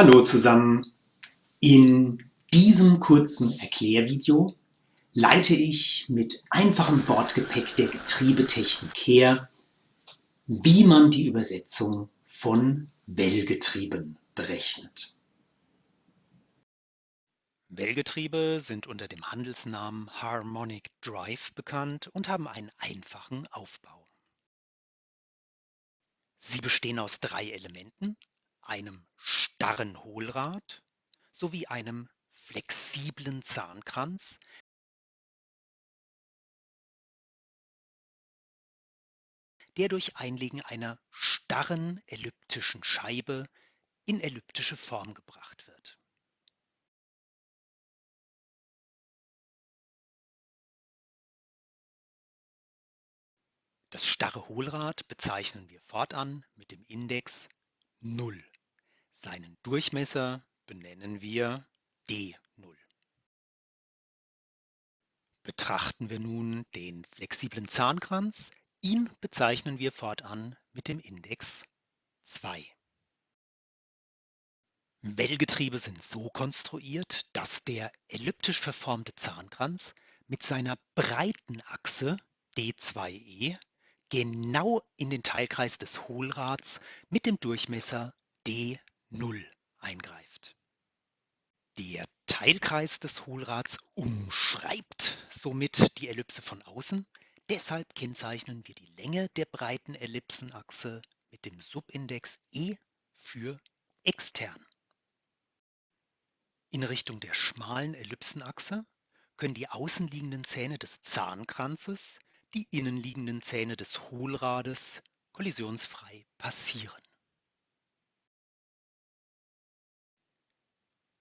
Hallo zusammen! In diesem kurzen Erklärvideo leite ich mit einfachem Bordgepäck der Getriebetechnik her, wie man die Übersetzung von Wellgetrieben berechnet. Wellgetriebe sind unter dem Handelsnamen Harmonic Drive bekannt und haben einen einfachen Aufbau. Sie bestehen aus drei Elementen, einem starren Hohlrad sowie einem flexiblen Zahnkranz, der durch Einlegen einer starren elliptischen Scheibe in elliptische Form gebracht wird. Das starre Hohlrad bezeichnen wir fortan mit dem Index 0. Seinen Durchmesser benennen wir d0. Betrachten wir nun den flexiblen Zahnkranz, ihn bezeichnen wir fortan mit dem Index 2. Wellgetriebe sind so konstruiert, dass der elliptisch verformte Zahnkranz mit seiner breiten Achse D2e genau in den Teilkreis des Hohlrads mit dem Durchmesser d 0 eingreift. Der Teilkreis des Hohlrads umschreibt somit die Ellipse von außen. Deshalb kennzeichnen wir die Länge der breiten Ellipsenachse mit dem Subindex e für extern. In Richtung der schmalen Ellipsenachse können die außenliegenden Zähne des Zahnkranzes die innenliegenden Zähne des Hohlrades kollisionsfrei passieren.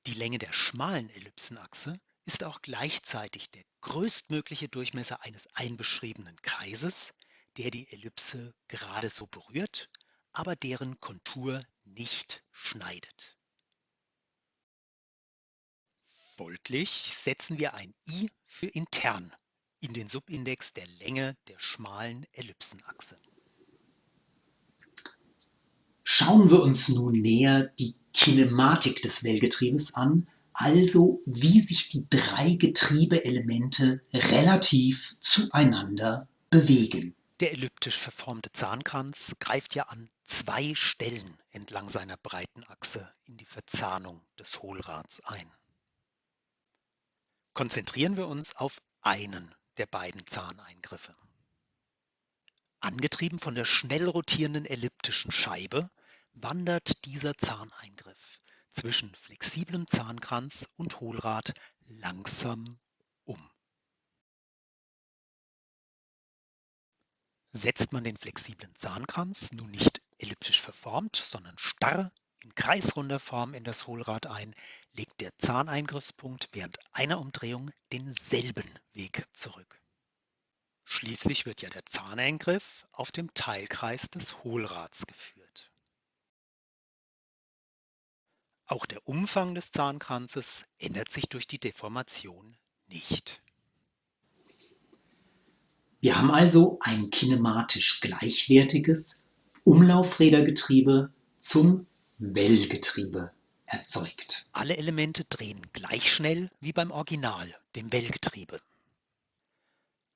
Die Länge der schmalen Ellipsenachse ist auch gleichzeitig der größtmögliche Durchmesser eines einbeschriebenen Kreises, der die Ellipse gerade so berührt, aber deren Kontur nicht schneidet. Folglich setzen wir ein i für intern in den Subindex der Länge der schmalen Ellipsenachse. Schauen wir uns nun näher die Kinematik des Wellgetriebes an, also wie sich die drei Getriebeelemente relativ zueinander bewegen. Der elliptisch verformte Zahnkranz greift ja an zwei Stellen entlang seiner breiten Achse in die Verzahnung des Hohlrads ein. Konzentrieren wir uns auf einen der beiden Zahneingriffe. Angetrieben von der schnell rotierenden elliptischen Scheibe wandert dieser Zahneingriff zwischen flexiblem Zahnkranz und Hohlrad langsam um. Setzt man den flexiblen Zahnkranz nun nicht elliptisch verformt, sondern starr in kreisrunder Form in das Hohlrad ein, legt der Zahneingriffspunkt während einer Umdrehung denselben Weg zurück. Schließlich wird ja der Zahneingriff auf dem Teilkreis des Hohlrads geführt. Auch der Umfang des Zahnkranzes ändert sich durch die Deformation nicht. Wir haben also ein kinematisch gleichwertiges Umlaufrädergetriebe zum Wellgetriebe erzeugt. Alle Elemente drehen gleich schnell wie beim Original, dem Wellgetriebe.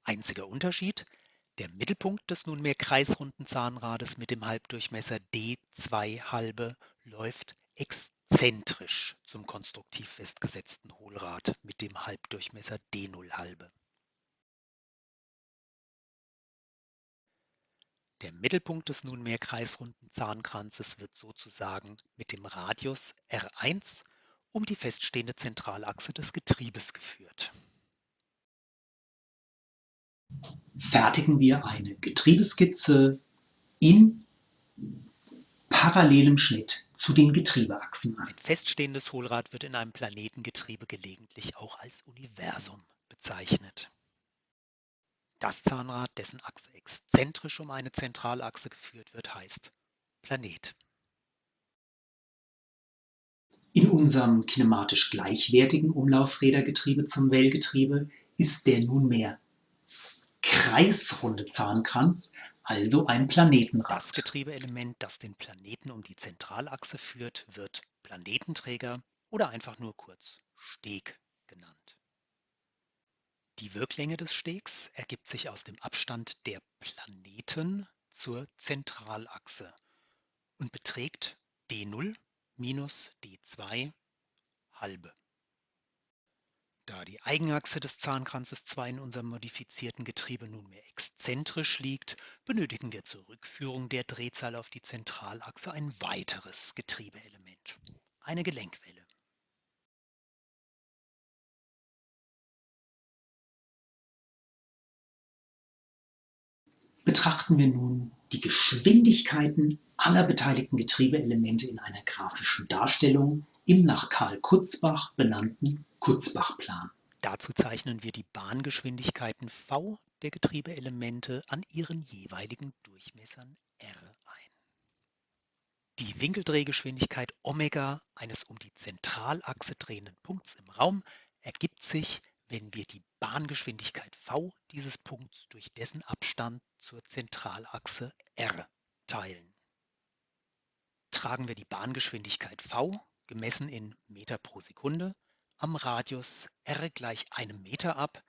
Einziger Unterschied, der Mittelpunkt des nunmehr kreisrunden Zahnrades mit dem Halbdurchmesser D2 halbe läuft exzentrisch zum konstruktiv festgesetzten Hohlrad mit dem Halbdurchmesser D0 halbe. Der Mittelpunkt des nunmehr kreisrunden Zahnkranzes wird sozusagen mit dem Radius R1 um die feststehende Zentralachse des Getriebes geführt. Fertigen wir eine Getriebeskizze in parallelem Schnitt zu den Getriebeachsen ein. Ein feststehendes Hohlrad wird in einem Planetengetriebe gelegentlich auch als Universum bezeichnet. Das Zahnrad, dessen Achse exzentrisch um eine Zentralachse geführt wird, heißt Planet. In unserem kinematisch gleichwertigen Umlaufrädergetriebe zum Wellgetriebe ist der nunmehr kreisrunde Zahnkranz also ein Planetenrad. Das Getriebeelement, das den Planeten um die Zentralachse führt, wird Planetenträger oder einfach nur kurz Steg genannt. Die Wirklänge des Stegs ergibt sich aus dem Abstand der Planeten zur Zentralachse und beträgt d0 minus d2 halbe. Da die Eigenachse des Zahnkranzes 2 in unserem modifizierten Getriebe nunmehr exzentrisch liegt, benötigen wir zur Rückführung der Drehzahl auf die Zentralachse ein weiteres Getriebeelement, eine Gelenkwelle. Betrachten wir nun die Geschwindigkeiten aller beteiligten Getriebeelemente in einer grafischen Darstellung im nach Karl Kutzbach benannten Kutzbach-Plan. Dazu zeichnen wir die Bahngeschwindigkeiten v der Getriebeelemente an ihren jeweiligen Durchmessern r ein. Die Winkeldrehgeschwindigkeit Omega eines um die Zentralachse drehenden Punkts im Raum ergibt sich wenn wir die Bahngeschwindigkeit v dieses Punkts durch dessen Abstand zur Zentralachse r teilen. Tragen wir die Bahngeschwindigkeit v, gemessen in Meter pro Sekunde, am Radius r gleich einem Meter ab,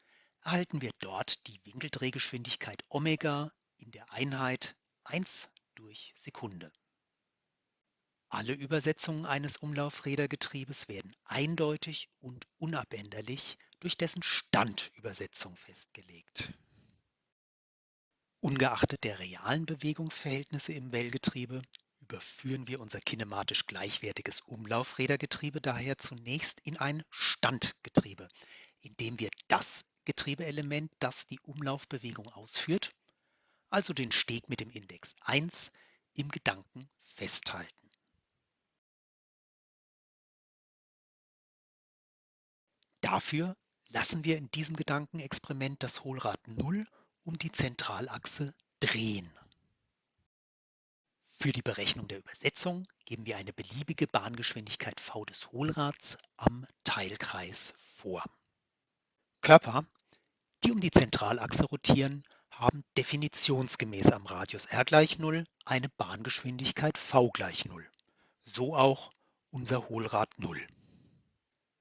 erhalten wir dort die Winkeldrehgeschwindigkeit Omega in der Einheit 1 durch Sekunde. Alle Übersetzungen eines Umlaufrädergetriebes werden eindeutig und unabänderlich durch dessen Standübersetzung festgelegt. Ungeachtet der realen Bewegungsverhältnisse im Wellgetriebe überführen wir unser kinematisch gleichwertiges Umlaufrädergetriebe daher zunächst in ein Standgetriebe, indem wir das Getriebeelement, das die Umlaufbewegung ausführt, also den Steg mit dem Index 1, im Gedanken festhalten. Dafür lassen wir in diesem Gedankenexperiment das Hohlrad 0 um die Zentralachse drehen. Für die Berechnung der Übersetzung geben wir eine beliebige Bahngeschwindigkeit v des Hohlrads am Teilkreis vor. Körper, die um die Zentralachse rotieren, haben definitionsgemäß am Radius r gleich 0 eine Bahngeschwindigkeit v gleich 0. So auch unser Hohlrad 0.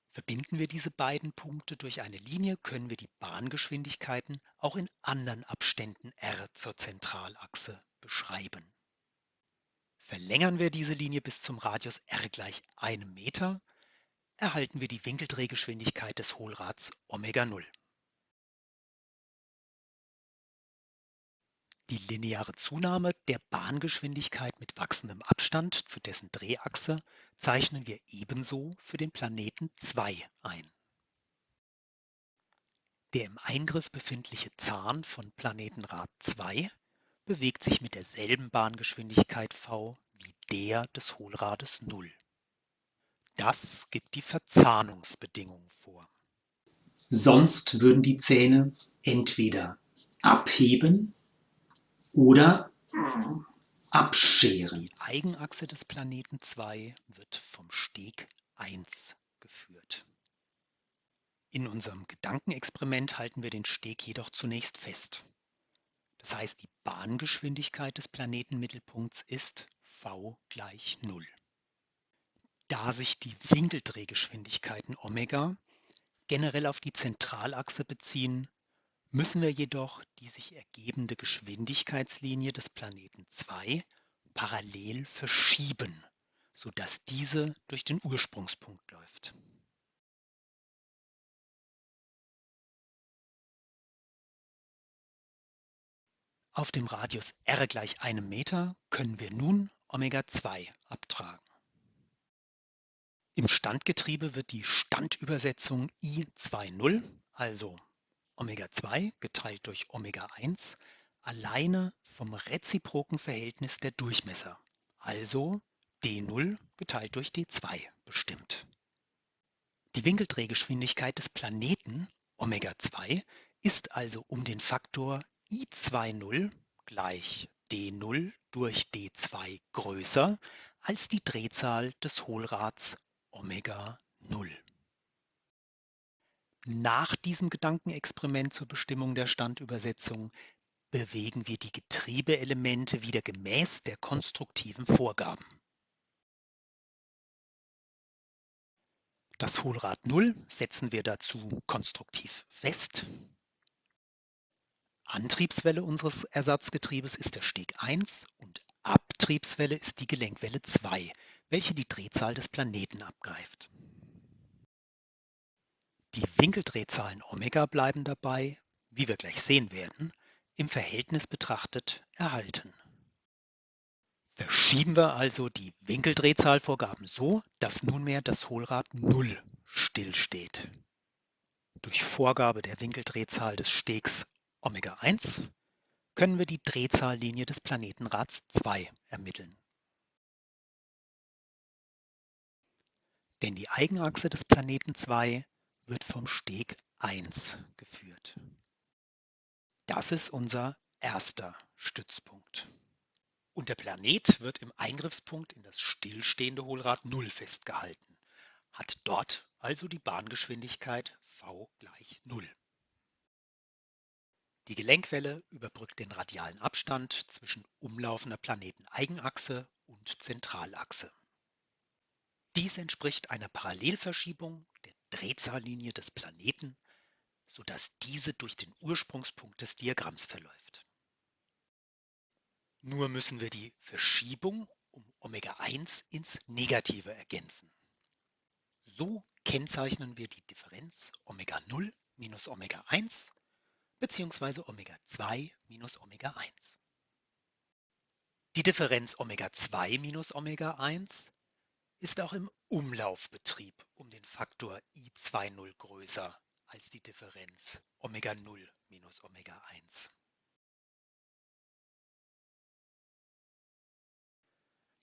Verbinden wir diese beiden Punkte durch eine Linie, können wir die Bahngeschwindigkeiten auch in anderen Abständen r zur Zentralachse beschreiben. Verlängern wir diese Linie bis zum Radius r gleich einem Meter, erhalten wir die Winkeldrehgeschwindigkeit des Hohlrads Omega 0. Die lineare Zunahme der Bahngeschwindigkeit mit wachsendem Abstand zu dessen Drehachse zeichnen wir ebenso für den Planeten 2 ein. Der im Eingriff befindliche Zahn von Planetenrad 2 bewegt sich mit derselben Bahngeschwindigkeit v wie der des Hohlrades 0. Das gibt die Verzahnungsbedingung vor. Sonst würden die Zähne entweder abheben oder abscheren. Die Eigenachse des Planeten 2 wird vom Steg 1 geführt. In unserem Gedankenexperiment halten wir den Steg jedoch zunächst fest. Das heißt, die Bahngeschwindigkeit des Planetenmittelpunkts ist v gleich 0. Da sich die Winkeldrehgeschwindigkeiten Omega generell auf die Zentralachse beziehen, müssen wir jedoch die sich ergebende Geschwindigkeitslinie des Planeten 2 parallel verschieben, sodass diese durch den Ursprungspunkt läuft. Auf dem Radius r gleich einem Meter können wir nun Omega-2 abtragen. Im Standgetriebe wird die Standübersetzung I20, also Omega-2 geteilt durch Omega-1 alleine vom reziproken Verhältnis der Durchmesser, also d0 geteilt durch d2 bestimmt. Die Winkeldrehgeschwindigkeit des Planeten Omega-2 ist also um den Faktor i20 gleich d0 durch d2 größer als die Drehzahl des Hohlrads Omega-0. Nach diesem Gedankenexperiment zur Bestimmung der Standübersetzung bewegen wir die Getriebeelemente wieder gemäß der konstruktiven Vorgaben. Das Hohlrad 0 setzen wir dazu konstruktiv fest. Antriebswelle unseres Ersatzgetriebes ist der Steg 1 und Abtriebswelle ist die Gelenkwelle 2, welche die Drehzahl des Planeten abgreift. Die Winkeldrehzahlen Omega bleiben dabei, wie wir gleich sehen werden, im Verhältnis betrachtet erhalten. Verschieben wir also die Winkeldrehzahlvorgaben so, dass nunmehr das Hohlrad 0 stillsteht. Durch Vorgabe der Winkeldrehzahl des Stegs Omega 1 können wir die Drehzahllinie des Planetenrads 2 ermitteln. Denn die Eigenachse des Planeten 2 wird vom Steg 1 geführt. Das ist unser erster Stützpunkt. Und der Planet wird im Eingriffspunkt in das stillstehende Hohlrad 0 festgehalten, hat dort also die Bahngeschwindigkeit v gleich 0. Die Gelenkwelle überbrückt den radialen Abstand zwischen umlaufender Planeteneigenachse und Zentralachse. Dies entspricht einer Parallelverschiebung der Drehzahllinie des Planeten, sodass diese durch den Ursprungspunkt des Diagramms verläuft. Nur müssen wir die Verschiebung um Omega-1 ins Negative ergänzen. So kennzeichnen wir die Differenz Omega-0 minus Omega-1 bzw. Omega-2 minus Omega-1. Die Differenz Omega-2 minus Omega-1 ist auch im Umlaufbetrieb um den Faktor I20 größer als die Differenz Omega-0 minus Omega-1.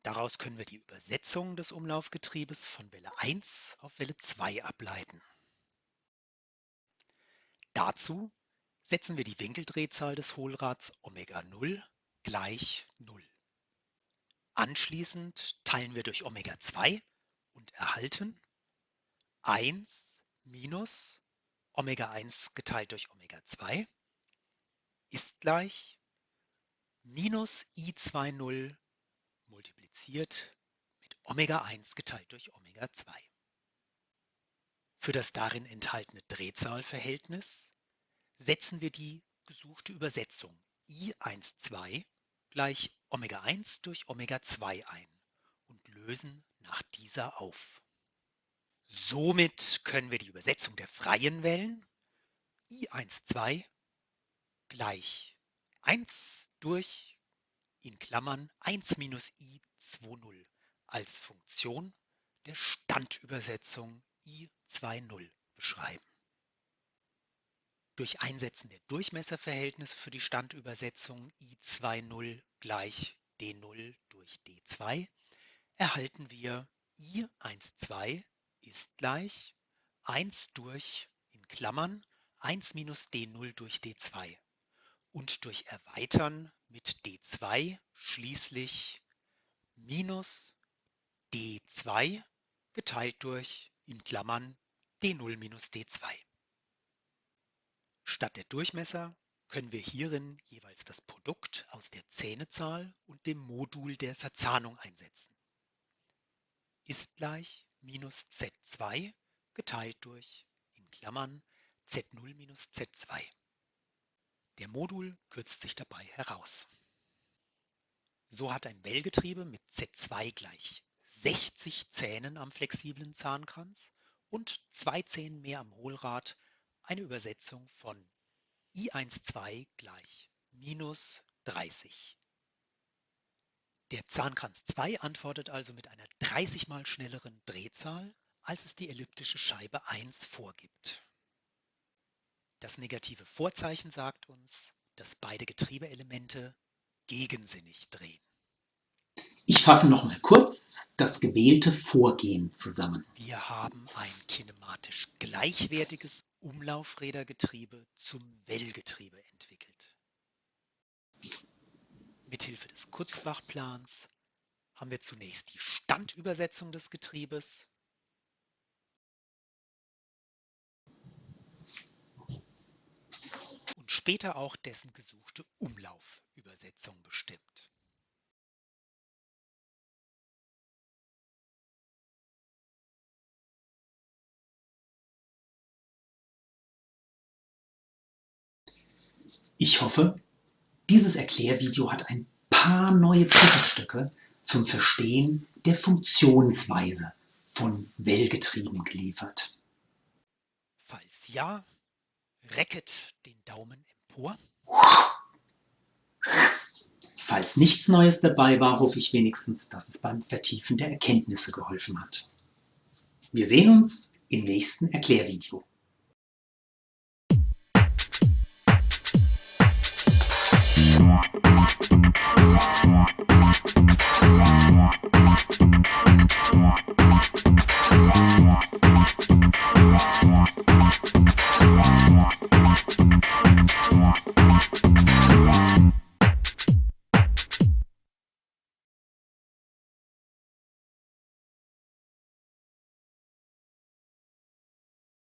Daraus können wir die Übersetzung des Umlaufgetriebes von Welle 1 auf Welle 2 ableiten. Dazu setzen wir die Winkeldrehzahl des Hohlrads Omega 0 gleich 0. Anschließend teilen wir durch Omega 2 und erhalten 1 minus Omega 1 geteilt durch Omega 2 ist gleich minus I20 multipliziert mit Omega 1 geteilt durch Omega 2. Für das darin enthaltene Drehzahlverhältnis setzen wir die gesuchte Übersetzung I12 gleich Omega 1 durch Omega 2 ein und lösen nach dieser auf. Somit können wir die Übersetzung der freien Wellen I12 gleich 1 durch in Klammern 1 minus i20 als Funktion der Standübersetzung i20 beschreiben. Durch Einsetzen der Durchmesserverhältnisse für die Standübersetzung i20 gleich d0 durch d2 erhalten wir i12 ist gleich 1 durch in Klammern 1 minus d0 durch d2 und durch Erweitern mit d2 schließlich minus d2 geteilt durch in Klammern d0 minus d2. Statt der Durchmesser können wir hierin jeweils das Produkt aus der Zähnezahl und dem Modul der Verzahnung einsetzen. Ist gleich minus z2 geteilt durch in Klammern z0 minus z2. Der Modul kürzt sich dabei heraus. So hat ein Wellgetriebe mit Z2 gleich 60 Zähnen am flexiblen Zahnkranz und zwei Zähnen mehr am Hohlrad eine Übersetzung von I12 gleich minus 30. Der Zahnkranz 2 antwortet also mit einer 30 mal schnelleren Drehzahl, als es die elliptische Scheibe 1 vorgibt. Das negative Vorzeichen sagt uns, dass beide Getriebeelemente gegensinnig drehen. Ich fasse noch mal kurz das gewählte Vorgehen zusammen. Wir haben ein kinematisch gleichwertiges Umlaufrädergetriebe zum Wellgetriebe entwickelt. Mithilfe des Kurzbach-Plans haben wir zunächst die Standübersetzung des Getriebes später auch dessen gesuchte Umlaufübersetzung bestimmt. Ich hoffe, dieses Erklärvideo hat ein paar neue Puzzlestücke zum Verstehen der Funktionsweise von Wellgetrieben geliefert. Falls ja, recket den Daumen empor. Falls nichts Neues dabei war, hoffe ich wenigstens, dass es beim Vertiefen der Erkenntnisse geholfen hat. Wir sehen uns im nächsten Erklärvideo.